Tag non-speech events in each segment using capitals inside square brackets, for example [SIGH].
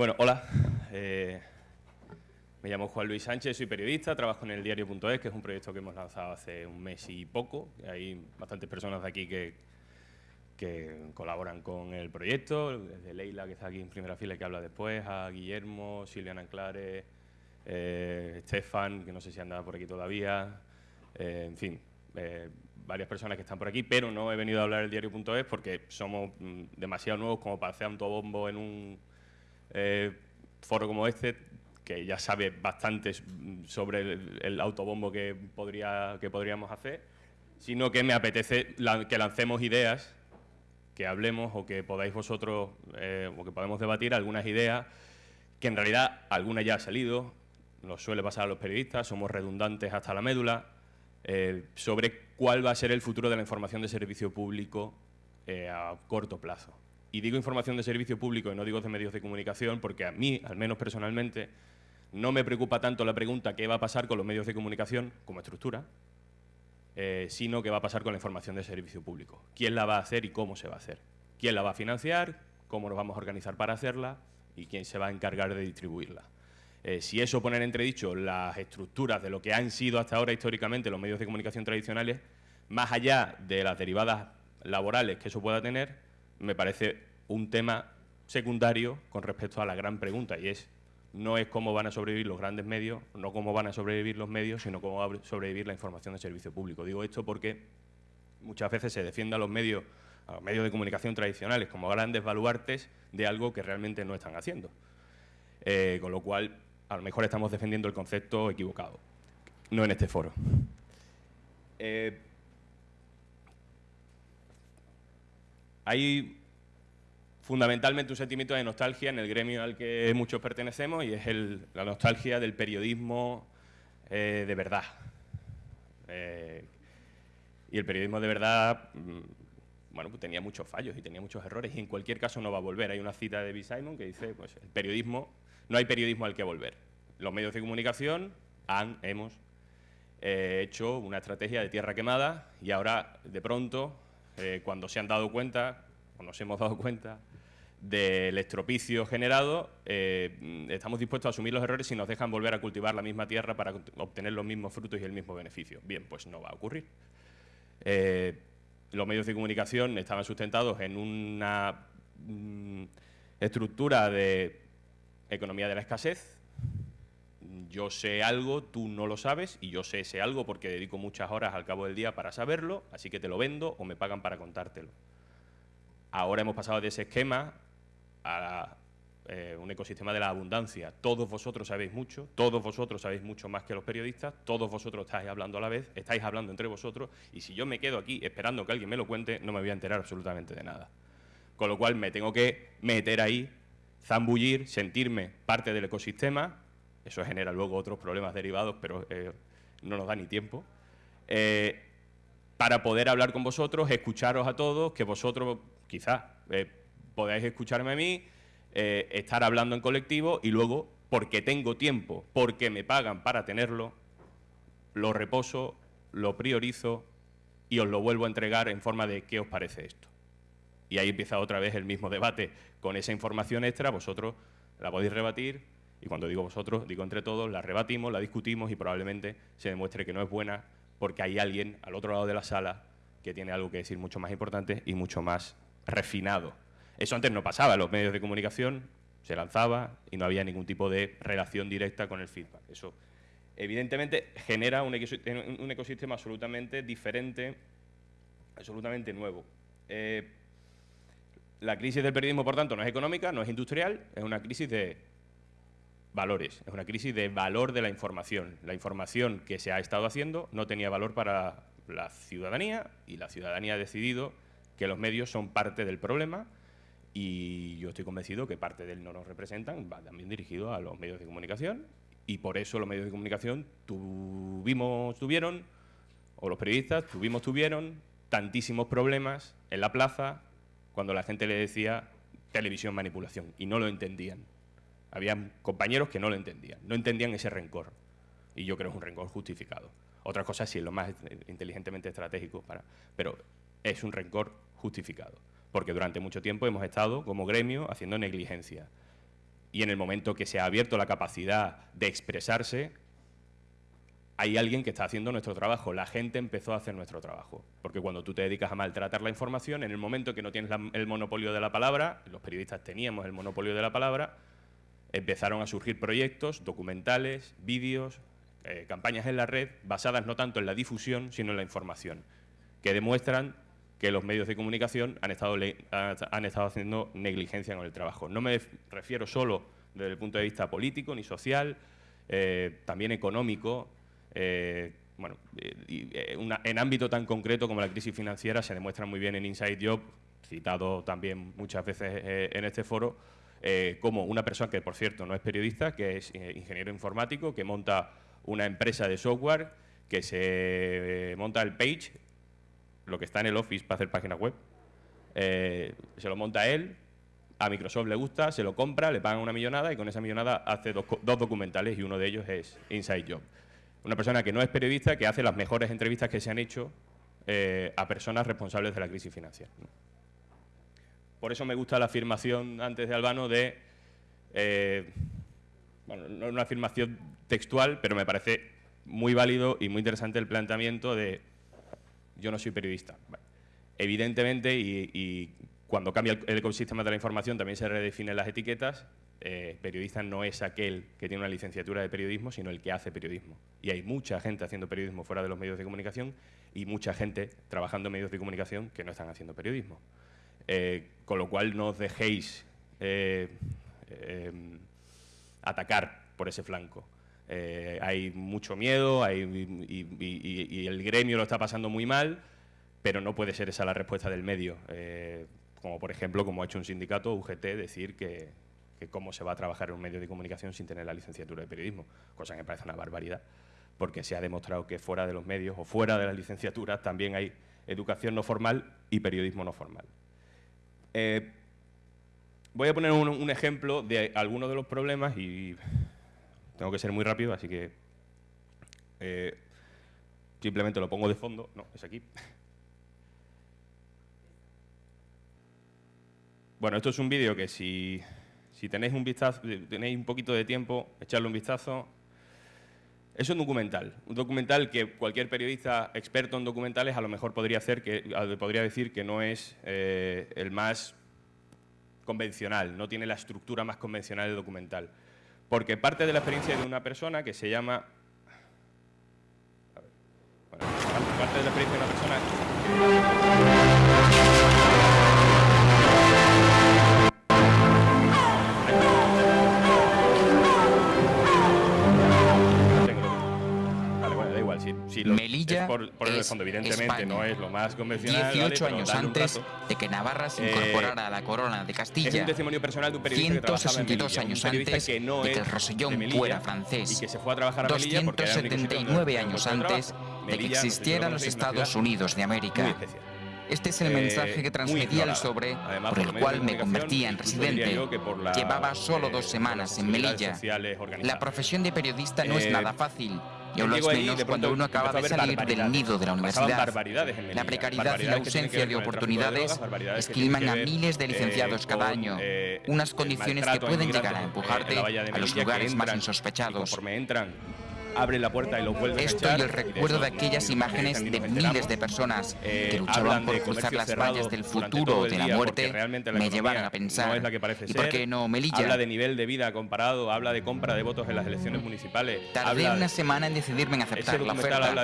Bueno, hola. Eh, me llamo Juan Luis Sánchez, soy periodista, trabajo en el diario.es, que es un proyecto que hemos lanzado hace un mes y poco. Hay bastantes personas de aquí que, colaboran con el proyecto, desde Leila, que está aquí en primera fila y que habla después, a Guillermo, Silviana Anclares, eh, Estefan, que no sé si anda por aquí todavía, eh, en fin, eh, varias personas que están por aquí, pero no he venido a hablar del diario.es porque somos mm, demasiado nuevos como para hacer autobombo en un eh, foro como este, que ya sabe bastante sobre el, autobombo que, podría, que podríamos hacer, sino que me apetece que lancemos ideas, que hablemos o que podáis vosotros, eh, o que podemos debatir algunas ideas que en realidad alguna ya ha salido, nos suele pasar a los periodistas, somos redundantes hasta la médula, eh, sobre cuál va a ser el futuro de la información de servicio público a corto plazo. Y digo información de servicio público y no digo de medios de comunicación porque a mí, al menos personalmente, no me preocupa tanto la pregunta qué va a pasar con los medios de comunicación como estructura, eh, sino qué va a pasar con la información de servicio público. ¿Quién la va a hacer y cómo se va a hacer? ¿Quién la va a financiar? ¿Cómo nos vamos a organizar para hacerla? ¿Y quién se va a encargar de distribuirla? Eh, si eso pone en entredicho las estructuras de lo que han sido hasta ahora históricamente los medios de comunicación tradicionales, más allá de las derivadas laborales que eso pueda tener, me parece un tema secundario con respecto a la gran pregunta, y es, no es cómo van a sobrevivir los grandes medios, no cómo van a sobrevivir los medios, sino cómo va a sobrevivir la información de servicio público. Digo esto porque muchas veces se defiende a los medios, a los medios de comunicación tradicionales como grandes baluartes de algo que realmente no están haciendo. Eh, con lo cual, a lo mejor estamos defendiendo el concepto equivocado, no en este foro. Eh, hay fundamentalmente un sentimiento de nostalgia en el gremio al que muchos pertenecemos y es la nostalgia del periodismo eh, de verdad. Eh, y el periodismo de verdad, mm, bueno, pues tenía muchos fallos y tenía muchos errores y en cualquier caso no va a volver. Hay una cita de B. Simon que dice, pues el periodismo no hay periodismo al que volver. Los medios de comunicación han, hemos eh, hecho una estrategia de tierra quemada y ahora, de pronto, eh, cuando se han dado cuenta, o nos hemos dado cuenta, del estropicio generado, eh, estamos dispuestos a asumir los errores y nos dejan volver a cultivar la misma tierra para obtener los mismos frutos y el mismo beneficio. Bien, pues no va a ocurrir. los medios de comunicación estaban sustentados en una mm, estructura de economía de la escasez. Yo sé algo, tú no lo sabes, y yo sé ese algo porque dedico muchas horas al cabo del día para saberlo, así que te lo vendo o me pagan para contártelo. Ahora hemos pasado de ese esquema a eh, un ecosistema de la abundancia. Todos vosotros sabéis mucho, todos vosotros sabéis mucho más que los periodistas, todos vosotros estáis hablando a la vez, estáis hablando entre vosotros, y si yo me quedo aquí esperando que alguien me lo cuente, no me voy a enterar absolutamente de nada. Con lo cual me tengo que meter ahí zambullir, sentirme parte del ecosistema, eso genera luego otros problemas derivados, pero eh, no nos da ni tiempo, eh, para poder hablar con vosotros, escucharos a todos, que vosotros quizás eh, podáis escucharme a mí, estar hablando en colectivo y luego, porque tengo tiempo, porque me pagan para tenerlo, lo reposo, lo priorizo y os lo vuelvo a entregar en forma de qué os parece esto y ahí empieza otra vez el mismo debate. Con esa información extra vosotros la podéis rebatir y cuando digo vosotros, digo entre todos, la rebatimos, la discutimos y probablemente se demuestre que no es buena porque hay alguien al otro lado de la sala que tiene algo que decir mucho más importante y mucho más refinado. Eso antes no pasaba, los medios de comunicación se lanzaba y no había ningún tipo de relación directa con el feedback. Eso evidentemente genera un ecosistema absolutamente diferente, absolutamente nuevo. Eh, la crisis del periodismo, por tanto, no es económica, no es industrial, es una crisis de valores, es una crisis de valor de la información. La información que se ha estado haciendo no tenía valor para la ciudadanía y la ciudadanía ha decidido que los medios son parte del problema y yo estoy convencido que parte del no nos representan, va también dirigido a los medios de comunicación y por eso los medios de comunicación tuvimos, tuvieron, o los periodistas tuvimos, tuvieron tantísimos problemas en la plaza cuando la gente le decía televisión manipulación y no lo entendían. Había compañeros que no lo entendían, no entendían ese rencor. Y yo creo que es un rencor justificado. Otra cosa sí es lo más inteligentemente estratégico, para, pero es un rencor justificado. Porque durante mucho tiempo hemos estado como gremio haciendo negligencia. y en el momento que se ha abierto la capacidad de expresarse, hay alguien que está haciendo nuestro trabajo. La gente empezó a hacer nuestro trabajo. Porque cuando tú te dedicas a maltratar la información, en el momento que no tienes el monopolio de la palabra, los periodistas teníamos el monopolio de la palabra, empezaron a surgir proyectos, documentales, vídeos, eh, campañas en la red, basadas no tanto en la difusión, sino en la información, que demuestran que los medios de comunicación han estado, han estado haciendo negligencia con el trabajo. No me refiero solo desde el punto de vista político ni social, eh, también económico. Eh, bueno, en ámbito tan concreto como la crisis financiera se demuestra muy bien en Inside Job, citado también muchas veces en este foro, como una persona que, por cierto, no es periodista, que es ingeniero informático, que monta una empresa de software, que se monta el Page, lo que está en el Office para hacer páginas web. Eh, se lo monta él, a Microsoft le gusta, se lo compra, le pagan una millonada y con esa millonada hace dos, documentales y uno de ellos es Inside Job. Una persona que no es periodista, que hace las mejores entrevistas que se han hecho eh, a personas responsables de la crisis financiera. Por eso me gusta la afirmación antes de Albano de, eh, bueno, no es una afirmación textual, pero me parece muy válido y muy interesante el planteamiento de yo no soy periodista. Evidentemente, y, cuando cambia el, ecosistema de la información también se redefinen las etiquetas, eh, periodista no es aquel que tiene una licenciatura de periodismo, sino el que hace periodismo. Y hay mucha gente haciendo periodismo fuera de los medios de comunicación y mucha gente trabajando en medios de comunicación que no están haciendo periodismo. Eh, con lo cual no os dejéis eh, atacar por ese flanco. Eh, hay mucho miedo y, el gremio lo está pasando muy mal, pero no puede ser esa la respuesta del medio. Como por ejemplo, como ha hecho un sindicato, UGT, decir que, cómo se va a trabajar en un medio de comunicación sin tener la licenciatura de periodismo, cosa que me parece una barbaridad, porque se ha demostrado que fuera de los medios o fuera de las licenciaturas también hay educación no formal y periodismo no formal. Eh, voy a poner un ejemplo de algunos de los problemas y tengo que ser muy rápido, así que eh, simplemente lo pongo de fondo. No, es aquí. Bueno, esto es un vídeo que si, tenéis un vistazo, tenéis un poquito de tiempo, echarle un vistazo. Es un documental, un documental que cualquier periodista experto en documentales a lo mejor podría, hacer que, podría decir que no es eh, el más convencional, no tiene la estructura más convencional del documental. Porque parte de la experiencia de una persona que se llama... evidentemente no es lo más convencional. 18 años antes de que Navarra se eh, incorporara a la corona de Castilla. Es un testimonio personal de un periodista 162 años antes de que el Rosellón fuera francés. Y que se fue a trabajar a 279 años antes de que existieran los Estados Unidos de América. Este es el mensaje que eh, transmitía el sobre por el cual me convertía en residente. Llevaba solo dos semanas en Melilla. La profesión de periodista no es eh, nada fácil. Yo lo menos cuando uno acaba de salir del nido de la universidad. La precariedad y la ausencia de oportunidades esquilman a miles de licenciados cada año. Unas condiciones que pueden llegar a empujarte a los lugares más insospechados abre la puerta y lo vuelve Esto a y el recuerdo de aquellas imágenes de miles de personas que eh, luchaban por cruzar las vallas del futuro o de la muerte me llevaron a pensar, ¿y por qué no Melilla? Habla de nivel de vida comparado, habla de compra de votos en las elecciones municipales. Tardé una semana en decidirme en aceptar la oferta.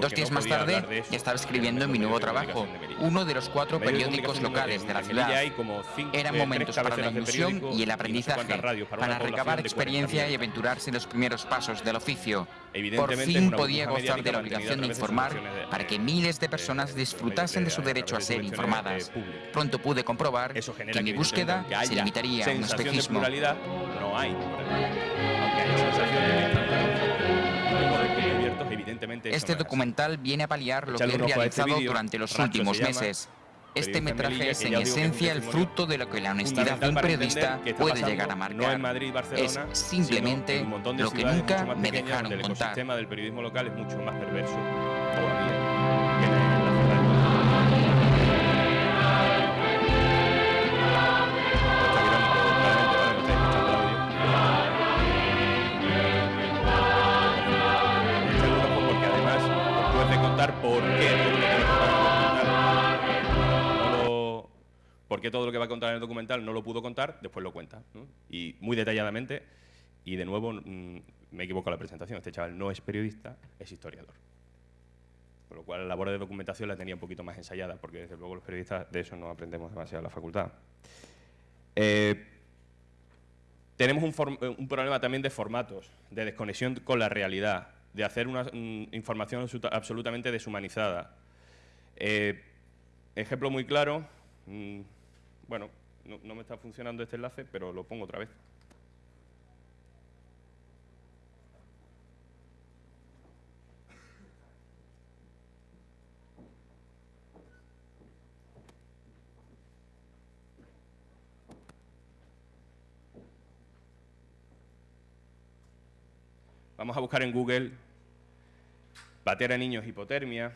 Dos días más tarde ya estaba escribiendo en mi nuevo trabajo, uno de los cuatro periódicos locales de la ciudad. Eran momentos para la ilusión y el aprendizaje, para recabar experiencia y aventurarse en los primeros pasos del oficio. Por fin podía gozar de la obligación de informar para que miles de personas disfrutasen de su derecho a ser informadas. Pronto pude comprobar que mi búsqueda se limitaría a un espejismo. Este documental viene a paliar lo que he este realizado durante los últimos meses. Este metraje es en esencia el fruto de lo que la honestidad de un periodista puede llegar a marcar. es simplemente lo que nunca me dejaron contar. El sistema del periodismo local es mucho más perverso qué todo lo que va a contar en el documental no lo pudo contar, después lo cuenta. Y muy detalladamente, y de nuevo mm, me equivoco en la presentación, este chaval no es periodista, es historiador. Por lo cual la labor de documentación la tenía un poquito más ensayada, porque desde luego los periodistas de eso no aprendemos demasiado en la facultad. Eh, tenemos un, problema también de formatos, de desconexión con la realidad, de hacer una mm, información absolutamente deshumanizada. Eh, ejemplo muy claro, mm, bueno, no me está funcionando este enlace, pero lo pongo otra vez. Vamos a buscar en Google bater a niños hipotermia.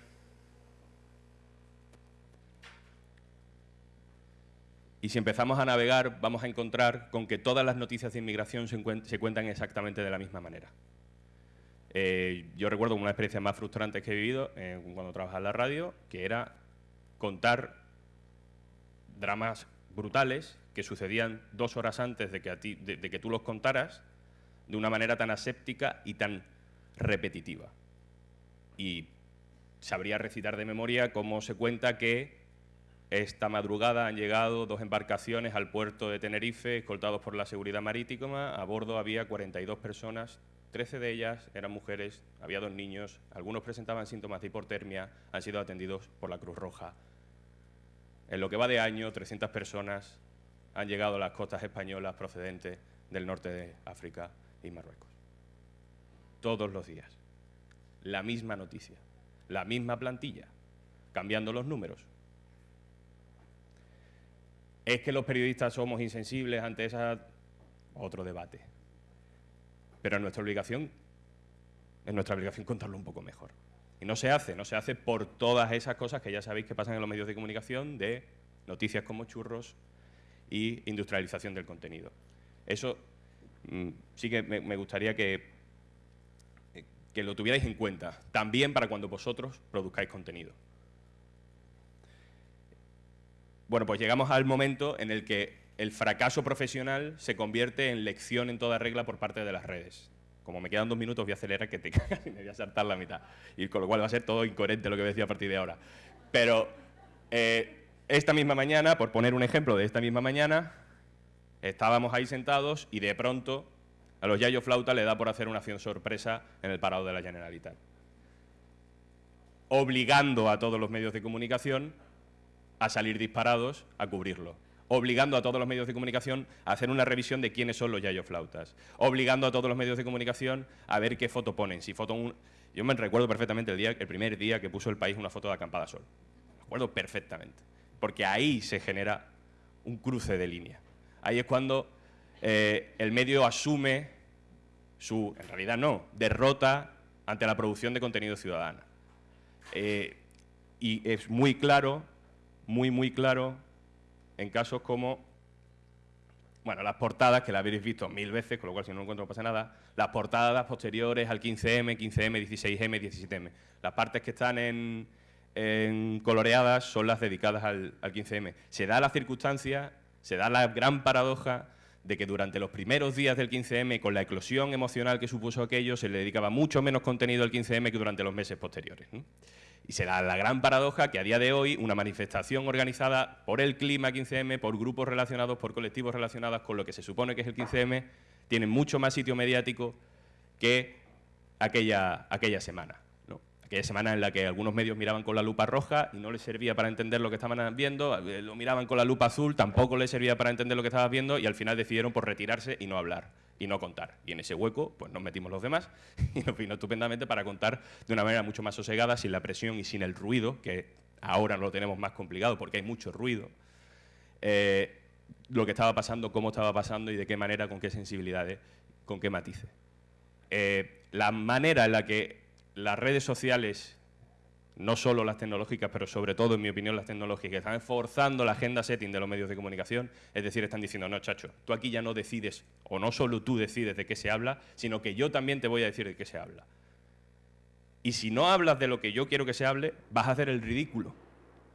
Y si empezamos a navegar, vamos a encontrar con que todas las noticias de inmigración se, cuentan exactamente de la misma manera. Eh, yo recuerdo una experiencia más frustrante que he vivido cuando trabajaba en la radio, que era contar dramas brutales que sucedían dos horas antes de que, de que tú los contaras de una manera tan aséptica y tan repetitiva. Y sabría recitar de memoria cómo se cuenta que esta madrugada han llegado dos embarcaciones al puerto de Tenerife, escoltados por la seguridad marítima. A bordo había 42 personas, 13 de ellas eran mujeres, había dos niños, algunos presentaban síntomas de hipotermia, han sido atendidos por la Cruz Roja. En lo que va de año, 300 personas han llegado a las costas españolas procedentes del norte de África y Marruecos. Todos los días. La misma noticia, la misma plantilla, cambiando los números. ¿Es que los periodistas somos insensibles ante esa... otro debate? Pero es nuestra obligación, es nuestra obligación contarlo un poco mejor. Y no se hace, no se hace por todas esas cosas que ya sabéis que pasan en los medios de comunicación de noticias como churros y industrialización del contenido. Eso Mm, sí que me, gustaría que, que lo tuvierais en cuenta, también para cuando vosotros produzcáis contenido. Bueno, pues llegamos al momento en el que el fracaso profesional se convierte en lección en toda regla por parte de las redes. Como me quedan dos minutos, voy a acelerar que te [LAUGHS] cagas y me voy a saltar la mitad. Y con lo cual va a ser todo incoherente lo que voy a decir a partir de ahora. Pero eh, esta misma mañana, por poner un ejemplo de esta misma mañana, Estábamos ahí sentados y de pronto a los Yayo Flauta le da por hacer una acción sorpresa en el parado de la Generalitat. Obligando a todos los medios de comunicación a salir disparados a cubrirlo. Obligando a todos los medios de comunicación a hacer una revisión de quiénes son los Yayo Flautas. Obligando a todos los medios de comunicación a ver qué foto ponen. Si foto un... Yo me recuerdo perfectamente el, día, el primer día que puso el país una foto de acampada sol. Me acuerdo perfectamente. Porque ahí se genera un cruce de línea. Ahí es cuando eh, el medio asume su, en realidad no, derrota ante la producción de contenido ciudadana. Eh, y es muy claro, muy, muy claro, en casos como, bueno, las portadas, que las habéis visto mil veces, con lo cual si no lo encuentro no pasa nada, las portadas posteriores al 15M, 15M, 16M, 17M. Las partes que están en, coloreadas son las dedicadas al, al 15M. Se da la circunstancia se da la gran paradoja de que durante los primeros días del 15M, con la eclosión emocional que supuso aquello, se le dedicaba mucho menos contenido al 15M que durante los meses posteriores. Y se da la gran paradoja que a día de hoy una manifestación organizada por el clima 15M, por grupos relacionados, por colectivos relacionados con lo que se supone que es el 15M, tiene mucho más sitio mediático que aquella, aquella semana aquella semana en la que algunos medios miraban con la lupa roja y no les servía para entender lo que estaban viendo, eh, lo miraban con la lupa azul, tampoco les servía para entender lo que estaban viendo y al final decidieron por retirarse y no hablar y no contar. Y en ese hueco pues nos metimos los demás [LAUGHS] y nos vino estupendamente para contar de una manera mucho más sosegada, sin la presión y sin el ruido, que ahora lo tenemos más complicado porque hay mucho ruido, eh, lo que estaba pasando, cómo estaba pasando y de qué manera, con qué sensibilidades, con qué matices. Eh, la manera en la que las redes sociales, no solo las tecnológicas, pero sobre todo, en mi opinión, las tecnológicas, están forzando la agenda setting de los medios de comunicación, es decir, están diciendo, no, chacho, tú aquí ya no decides, o no solo tú decides de qué se habla, sino que yo también te voy a decir de qué se habla. Y si no hablas de lo que yo quiero que se hable, vas a hacer el ridículo.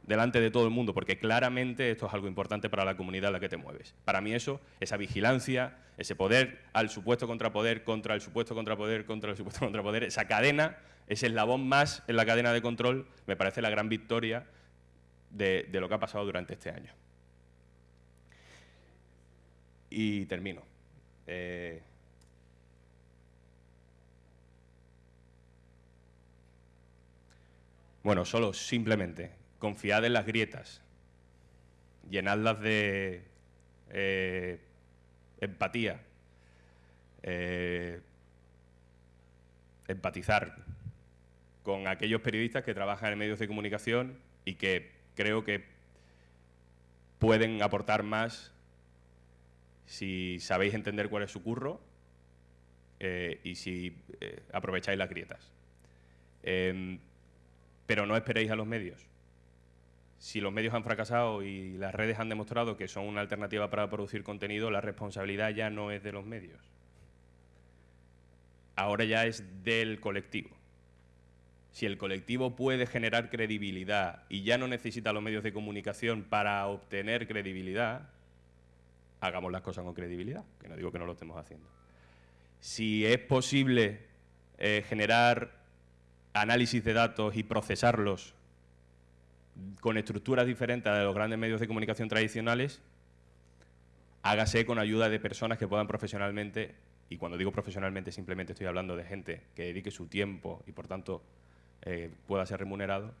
Delante de todo el mundo, porque claramente esto es algo importante para la comunidad en la que te mueves. Para mí eso, esa vigilancia, ese poder al supuesto contrapoder, contra el supuesto contrapoder, contra el supuesto contrapoder, esa cadena, ese eslabón más en la cadena de control, me parece la gran victoria de, lo que ha pasado durante este año. Y termino. Eh, bueno, solo simplemente confiad en las grietas, llenadlas de eh, empatía, eh, empatizar con aquellos periodistas que trabajan en medios de comunicación y que creo que pueden aportar más si sabéis entender cuál es su curro eh, y si aprovecháis las grietas. Em, pero no esperéis a los medios si los medios han fracasado y las redes han demostrado que son una alternativa para producir contenido, la responsabilidad ya no es de los medios. Ahora ya es del colectivo. Si el colectivo puede generar credibilidad y ya no necesita los medios de comunicación para obtener credibilidad, hagamos las cosas con credibilidad, que no digo que no lo estemos haciendo. Si es posible eh, generar análisis de datos y procesarlos con estructuras diferentes a los grandes medios de comunicación tradicionales, hágase con ayuda de personas que puedan profesionalmente, y cuando digo profesionalmente simplemente estoy hablando de gente que dedique su tiempo y por tanto eh, pueda ser remunerado,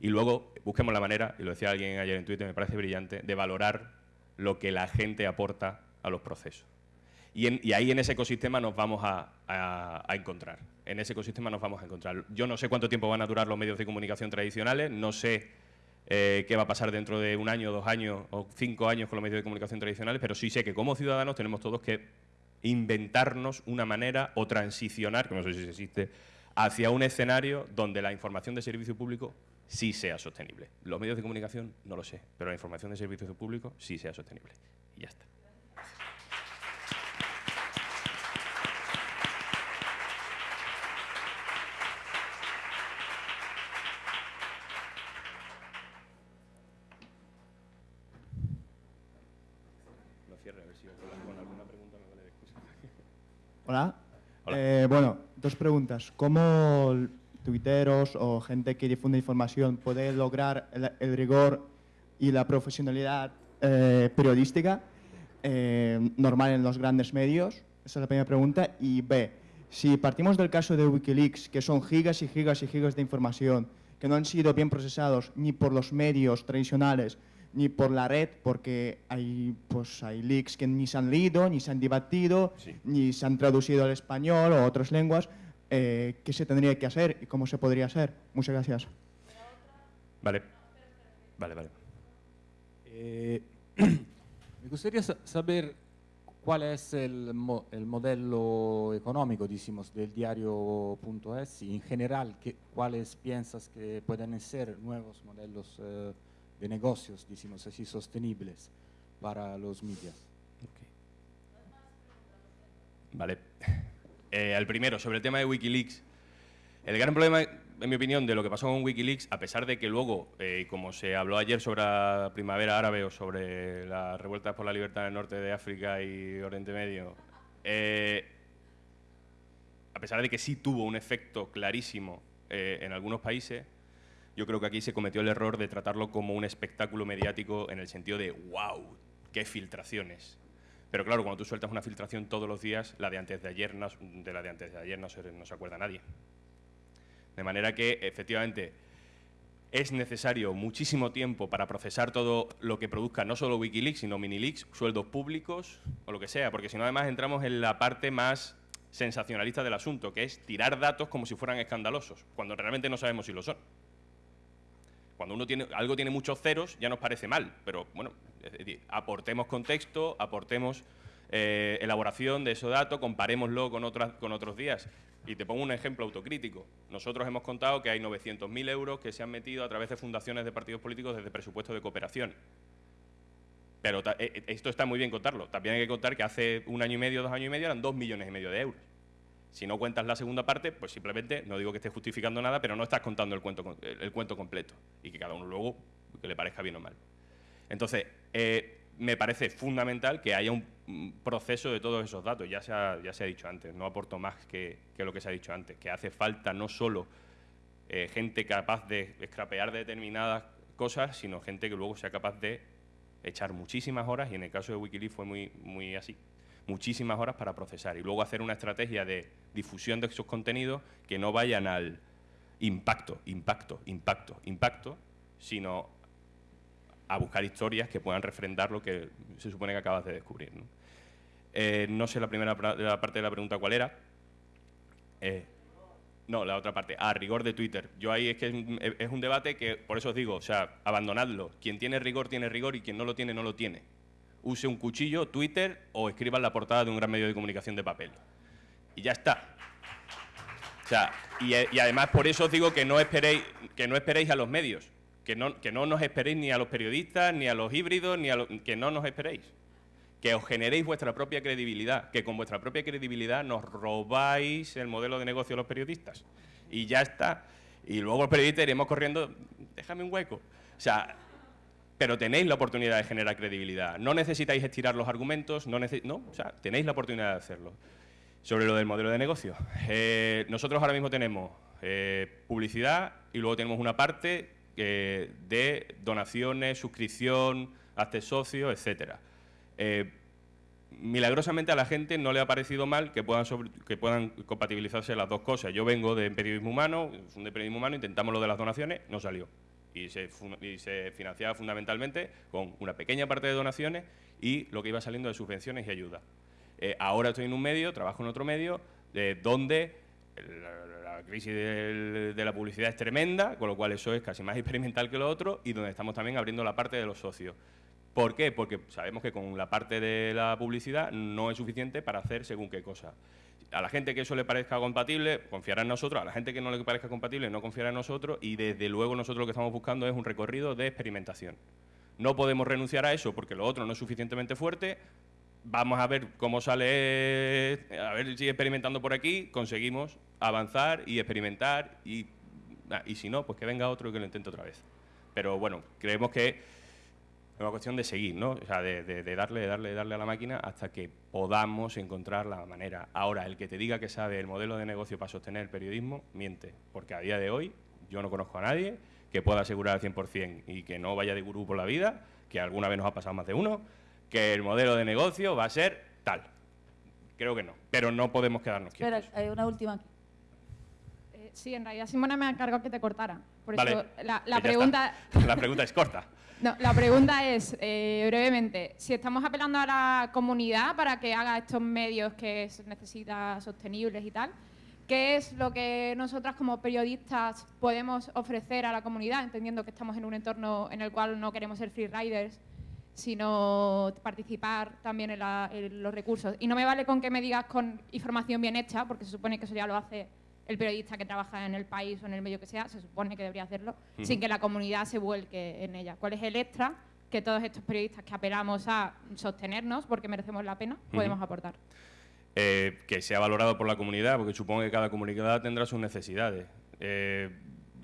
y luego busquemos la manera, y lo decía alguien ayer en Twitter, me parece brillante, de valorar lo que la gente aporta a los procesos. Y, ahí en ese ecosistema nos vamos a, encontrar. En ese ecosistema nos vamos a encontrar. Yo no sé cuánto tiempo van a durar los medios de comunicación tradicionales, no sé eh, qué va a pasar dentro de un año, dos años o cinco años con los medios de comunicación tradicionales, pero sí sé que como ciudadanos tenemos todos que inventarnos una manera o transicionar, que no sé si existe, hacia un escenario donde la información de servicio público sí sea sostenible. Los medios de comunicación no lo sé, pero la información de servicio público sí sea sostenible. Y ya está. [LAUGHS] Hola. Eh, bueno, dos preguntas. ¿Cómo tuiteros o gente que difunde información puede lograr el, rigor y la profesionalidad eh, periodística eh, normal en los grandes medios? Esa es la primera pregunta. Y B, si partimos del caso de Wikileaks, que son gigas y gigas y gigas de información que no han sido bien procesados ni por los medios tradicionales ni por la red, porque hay, pues, hay leaks que ni se han leído, ni se han debatido, ni se han traducido al español o a otras lenguas. Eh, ¿Qué se tendría que hacer y cómo se podría hacer? Muchas gracias. Vale. Vale, vale. Eh, [CLEARS THROAT] me gustaría saber cuál es el, el modelo económico, decimos, del diario.es y en general, cuáles piensas que pueden ser nuevos modelos eh, de negocios, decimos así, sostenibles para los medios. Vale. Eh, al primero, sobre el tema de Wikileaks. El gran problema, en mi opinión, de lo que pasó con Wikileaks, a pesar de que luego, eh, como se habló ayer sobre la primavera árabe o sobre las revueltas por la libertad en el norte de África y Oriente Medio, eh, a pesar de que sí tuvo un efecto clarísimo en algunos países, yo creo que aquí se cometió el error de tratarlo como un espectáculo mediático en el sentido de ¡wow! ¡Qué filtraciones! Pero claro, cuando tú sueltas una filtración todos los días, la de antes de ayer no, de la de antes de ayer no se, no se acuerda nadie. De manera que, efectivamente, es necesario muchísimo tiempo para procesar todo lo que produzca no solo Wikileaks, sino Minileaks, sueldos públicos o lo que sea, porque si no además entramos en la parte más sensacionalista del asunto, que es tirar datos como si fueran escandalosos, cuando realmente no sabemos si lo son. Cuando uno tiene, algo tiene muchos ceros ya nos parece mal, pero bueno, aportemos contexto, aportemos eh, elaboración de ese dato, comparémoslo con, otras, con otros días. Y te pongo un ejemplo autocrítico. Nosotros hemos contado que hay 900.000 euros que se han metido a través de fundaciones de partidos políticos desde presupuesto de cooperación. Pero eh, eh, esto está muy bien contarlo. También hay que contar que hace un año y medio, dos años y medio eran dos millones y medio de euros. Si no cuentas la segunda parte, pues simplemente, no digo que estés justificando nada, pero no estás contando el cuento, el, cuento completo. Y que cada uno luego que le parezca bien o mal. Entonces, eh, me parece fundamental que haya un proceso de todos esos datos. Ya se ha, ya se ha dicho antes, no aporto más que, lo que se ha dicho antes, que hace falta no solo eh, gente capaz de escrapear determinadas cosas, sino gente que luego sea capaz de echar muchísimas horas, y en el caso de Wikileaks fue muy, muy así, muchísimas horas para procesar y luego hacer una estrategia de difusión de esos contenidos que no vayan al impacto, impacto, impacto, impacto, sino a buscar historias que puedan refrendar lo que se supone que acabas de descubrir. ¿no? Eh, sé la primera la parte de la pregunta cuál era. Eh, no, la otra parte, a rigor de Twitter. Yo ahí es que es un, debate que, por eso os digo, o sea, abandonadlo. Quien tiene rigor, tiene rigor y quien no lo tiene, no lo tiene. Use un cuchillo, Twitter o escriba en la portada de un gran medio de comunicación de papel. Y ya está. O sea, y, y además por eso os digo que no esperéis, que no esperéis a los medios que no, que no nos esperéis ni a los periodistas, ni a los híbridos, ni a lo, que no nos esperéis. Que os generéis vuestra propia credibilidad, que con vuestra propia credibilidad nos robáis el modelo de negocio de los periodistas. Y ya está. Y luego los periodistas iremos corriendo, déjame un hueco. O sea, pero tenéis la oportunidad de generar credibilidad. No necesitáis estirar los argumentos, no, no o sea, tenéis la oportunidad de hacerlo. Sobre lo del modelo de negocio. Eh, nosotros ahora mismo tenemos eh, publicidad y luego tenemos una parte eh, de donaciones, suscripción, hazte socio, etcétera. Milagrosamente a la gente no le ha parecido mal que puedan, que puedan compatibilizarse las dos cosas. Yo vengo de periodismo humano, de periodismo humano, intentamos lo de las donaciones, no salió. Y se, financiaba fundamentalmente con una pequeña parte de donaciones y lo que iba saliendo de subvenciones y ayuda. Eh, ahora estoy en un medio, trabajo en otro medio, donde la crisis de, la publicidad es tremenda, con lo cual eso es casi más [LAUGHS] experimental que lo otro, y donde estamos también abriendo la parte de los socios. ¿Por qué? Porque sabemos que con la parte de la publicidad no es suficiente para hacer según qué cosa. A la gente que eso le parezca compatible, confiará en nosotros. A la gente que no le parezca compatible, no confiará en nosotros. Y desde luego nosotros lo que estamos buscando es un recorrido de experimentación. No podemos renunciar a eso porque lo otro no es suficientemente fuerte, vamos a ver cómo sale, a ver si experimentando por aquí conseguimos avanzar y experimentar y, ah, y si no, pues que venga otro y que lo intente otra vez. Pero bueno, creemos que es una cuestión de seguir, ¿no? O sea, de, de, darle, darle, darle a la máquina hasta que podamos encontrar la manera. Ahora, el que te diga que sabe el modelo de negocio para sostener el periodismo, miente, porque a día de hoy yo no conozco a nadie que pueda asegurar al 100% y que no vaya de gurú por la vida, que alguna vez nos ha pasado más de uno, que el modelo de negocio va a ser tal. Creo que no, pero no podemos quedarnos quietos. Espera, hay una última aquí. Eh, sí, en realidad Simona me ha encargado que te cortara. Por eso la, pregunta... La pregunta es corta. [LAUGHS] No, la pregunta es, eh, brevemente, si estamos apelando a la comunidad para que haga estos medios que necesita sostenibles y tal, ¿qué es lo que nosotras como periodistas podemos ofrecer a la comunidad, entendiendo que estamos en un entorno en el cual no queremos ser free riders sino participar también en, los recursos. Y no me vale con que me digas con información bien hecha, porque se supone que eso ya lo hace el periodista que trabaja en el país o en el medio que sea, se supone que debería hacerlo, sin que la comunidad se vuelque en ella. ¿Cuál es el extra que todos estos periodistas que apelamos a sostenernos, porque merecemos la pena, podemos aportar? Eh, que sea valorado por la comunidad, porque supongo que cada comunidad tendrá sus necesidades. Eh,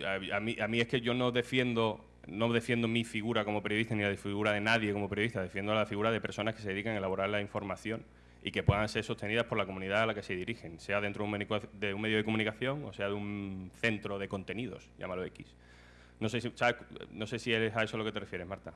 a, mí, a mí es que yo no defiendo no defiendo mi figura como periodista ni la figura de nadie como periodista, defiendo la figura de personas que se dedican a elaborar la información y que puedan ser sostenidas por la comunidad a la que se dirigen, sea dentro de un medio de comunicación o sea de un centro de contenidos, llámalo X. No sé si, no sé si es a eso a lo que te refieres, Marta.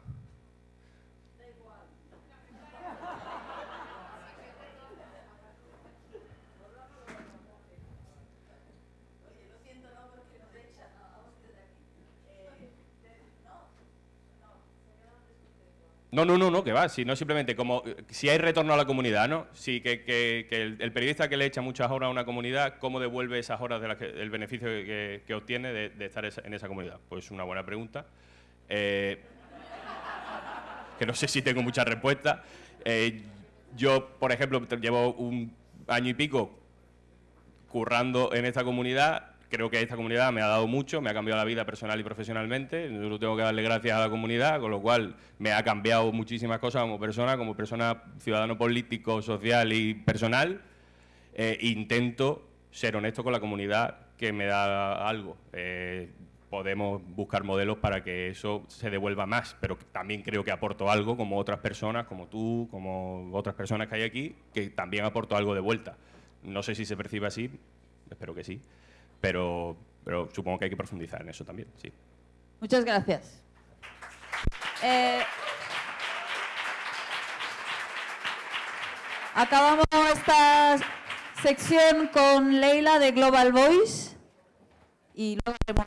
No, no, no, no, que va, si no simplemente como si hay retorno a la comunidad, ¿no? Si que, el, periodista que le echa muchas horas a una comunidad, ¿cómo devuelve esas horas del beneficio que, obtiene de, estar en esa comunidad? Pues una buena pregunta. Eh, [LAUGHS] que no sé si tengo mucha respuesta. Eh, yo, por ejemplo, llevo un año y pico currando en esta comunidad creo que esta comunidad me ha dado mucho, me ha cambiado la vida personal y profesionalmente. Yo tengo que darle gracias a la comunidad, con lo cual me ha cambiado muchísimas cosas como persona, como persona ciudadano político, social y personal. Eh, intento ser honesto con la comunidad que me da algo. Eh, podemos buscar modelos para que eso se devuelva más, pero también creo que aporto algo como otras personas, como tú, como otras personas que hay aquí, que también aporto algo de vuelta. No sé si se percibe así, espero que sí, pero, pero supongo que hay que profundizar en eso también, sí. Muchas gracias. Eh, acabamos esta sección con Leila de Global Voice y luego haremos